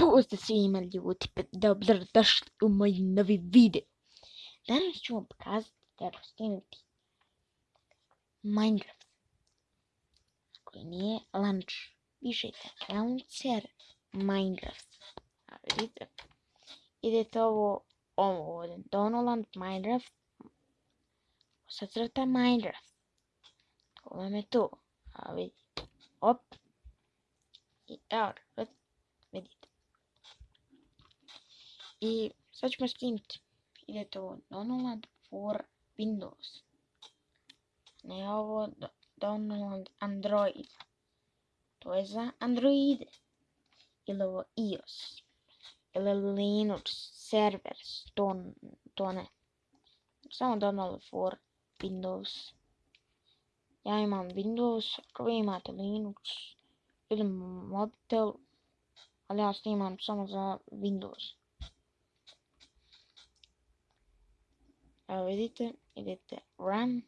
Pozdrav svima ljudi, dobro došli u moj novi video. Danas ću vam pokazati kako skinuti Minecraft. Koji nije lunch. Pišite launcher Minecraft. A vidite, idete ovo, ovo ovdje, Donoland Minecraft. Sacrta Minecraft. To vam je to. A vidite, op. I evo, vidite. I sad ćemo skinuti. Idete ovo Download for Windows. Ne ovo Download Android. To je za Android. Ili ovo iOS. Ili Linux servers. To, to ne. Samo Download for Windows. Ja imam Windows, ako vi imate Linux ili mobitel, ali ja snimam samo za Windows. Abedite, edit run.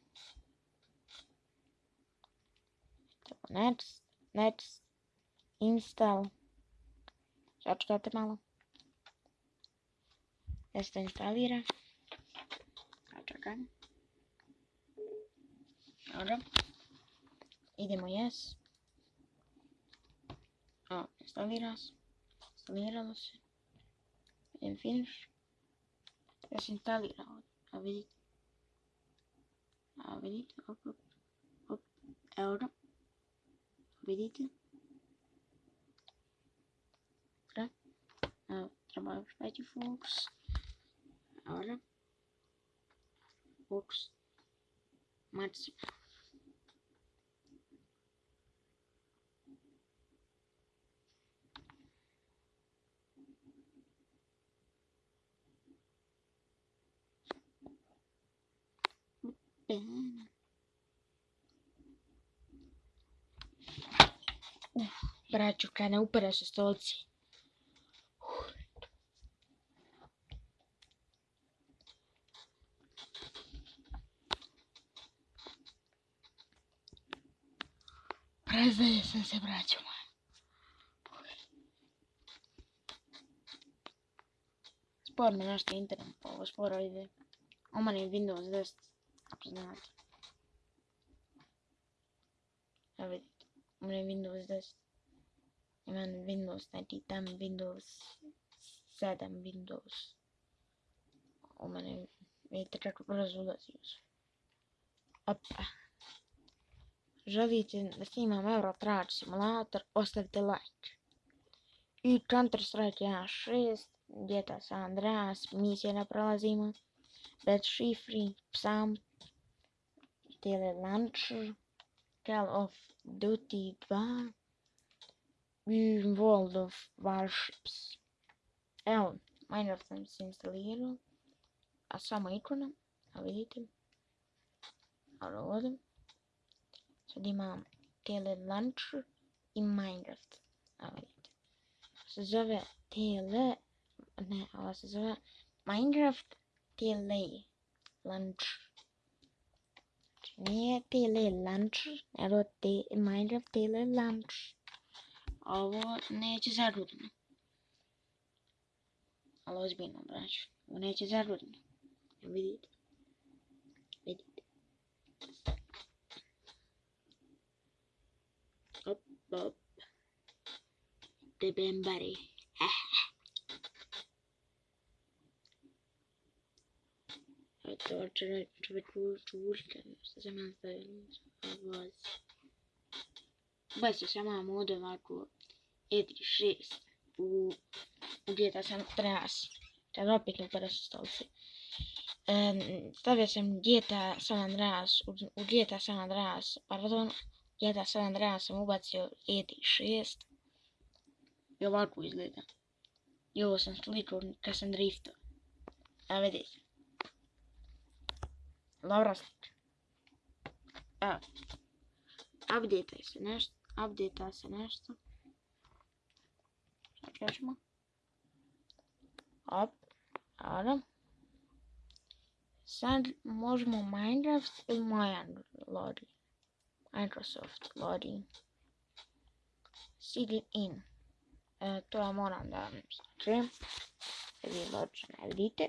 Next, next, install. Já čekáte málo. Já se to instalira. A čekám. Dobro. Idemo yes. A, instalira se. Instaliralo se. Idem finish. Ja se. abre, abre, op, op, ahora, obedita, tra, uh, trabalho pet focus, ahora, focus, matriz. Uf, braću, kad ne upere se stolci. Prezdaje sam se, braću moja. Spor me nešto internet, ovo sporo ide. Oma je Windows 10, A ver, hombre, Windows 2. Ich meine, Windows 90, dann Windows 7, Windows. Oh, meine, это как разулась. Опа. Żawicie na streama Euro Truck Simulator, postawcie like. I Counter-Strike 6, Dieta San Andreas, misja na prolazima. Bad šifri, psam, Tele Launcher, Call of Duty 2, i World of Warships. Evo, Minecraft sam se instalirao, a samo ikona, a vidite, a ovdje, sad imam Tele Launcher i Minecraft, a vidite, se zove Tele, ne, ovo se zove Minecraft daily lunch. Near daily lunch. I wrote the mind of daily lunch. और nature's a से हटू देना always in a branch Nature's a is written read it read it up up the bambari To čovjek čuška. Što sam ja stavila? Voz. Baš se sama mod ovako E36 u, u GTA San Andreas. Kad opet upara sa stolci. Um, stavio sam GTA San Andreas, u, u GTA San Andreas, pardon, GTA San Andreas sam ubacio E36. I ovako izgleda. I ovo sam slikao kad sam driftao. A vidite. Slika. Evo. Update se nešto. Update se nešto. Sad ćemo. Op. Adam. Sad možemo Minecraft ili Mayan loading. Microsoft loading. Sign in. E, to ja moram da znači, vi ločno ne vidite.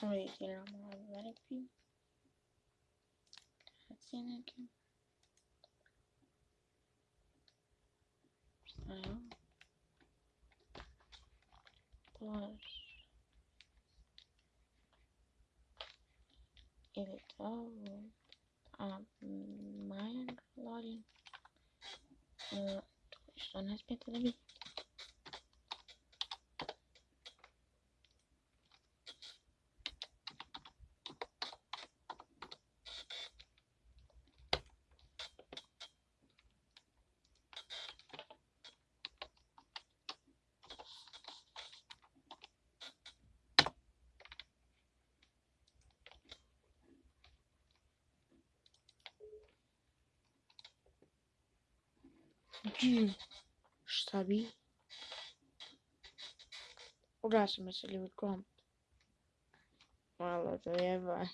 Wait, you know, let it be. That's in again. Well, plus it is all um my login. Uh, что у to пятый добить? Dün stabil. Burası mesela bir kamp. Valla da var.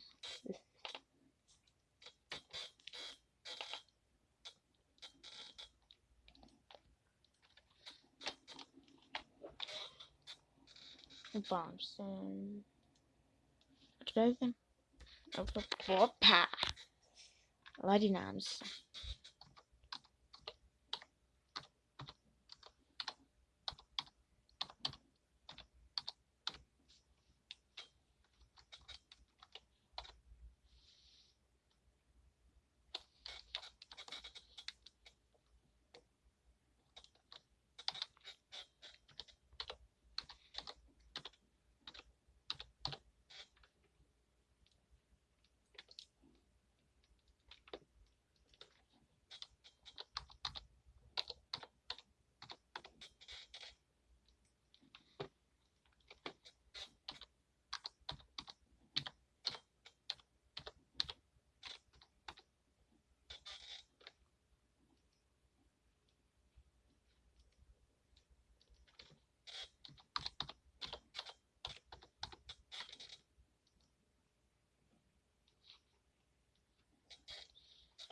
bombs and what did I think? Hoppa! Ladinams.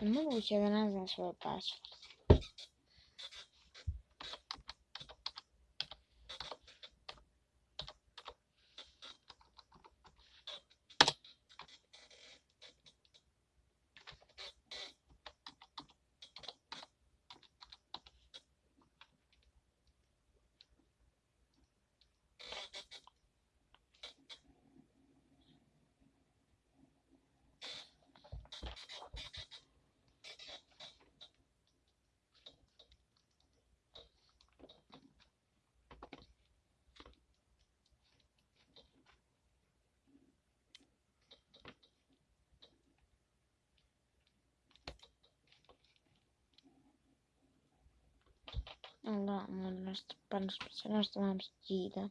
Ну, у тебя назван свой паспорт. Não, mas nós, para nos proteger, nós tomamos gira.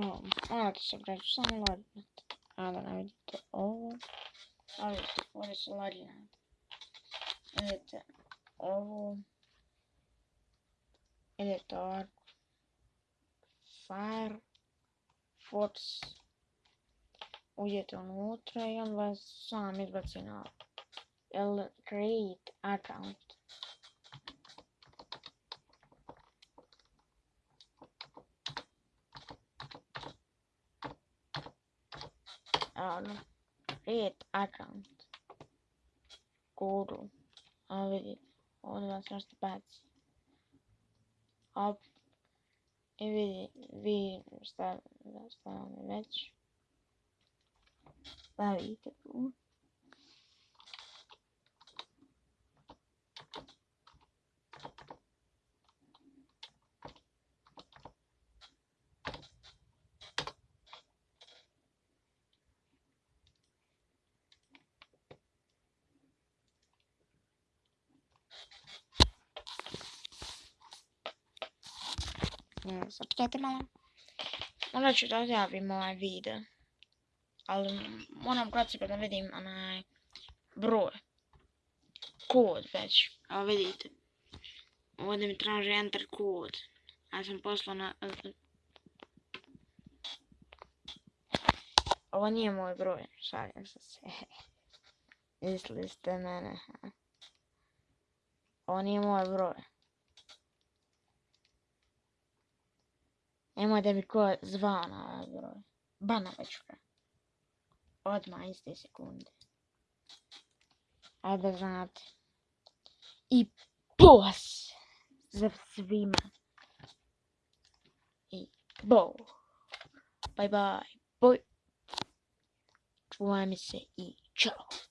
Um. I subject some light. I don't know. Oh, oh, what is lighting? Is it oval? Is it dark? Fire, force. Ujet on water, and was some is but enough. Create account. around, read around, guru, avil, all the answers bats, up, evil, we, star, the match, that we can do. Zapčekajte malo. Onda ću da odjavim ovaj video. Ali moram kratko da vidim onaj broj. Kod već. Evo vidite. Ovdje mi traži enter kod. Ja sam poslao na... Ovo nije moj broj, šaljem se se. Mislili ste mene. Ovo nije moj broj. Nemoj da mi ko zvao na ovaj broj. Bana već ga. Odmah iste sekunde. Ajde znate. I pos za svima. I bo. Bye bye. Boj. Čuvaj mi se i čao.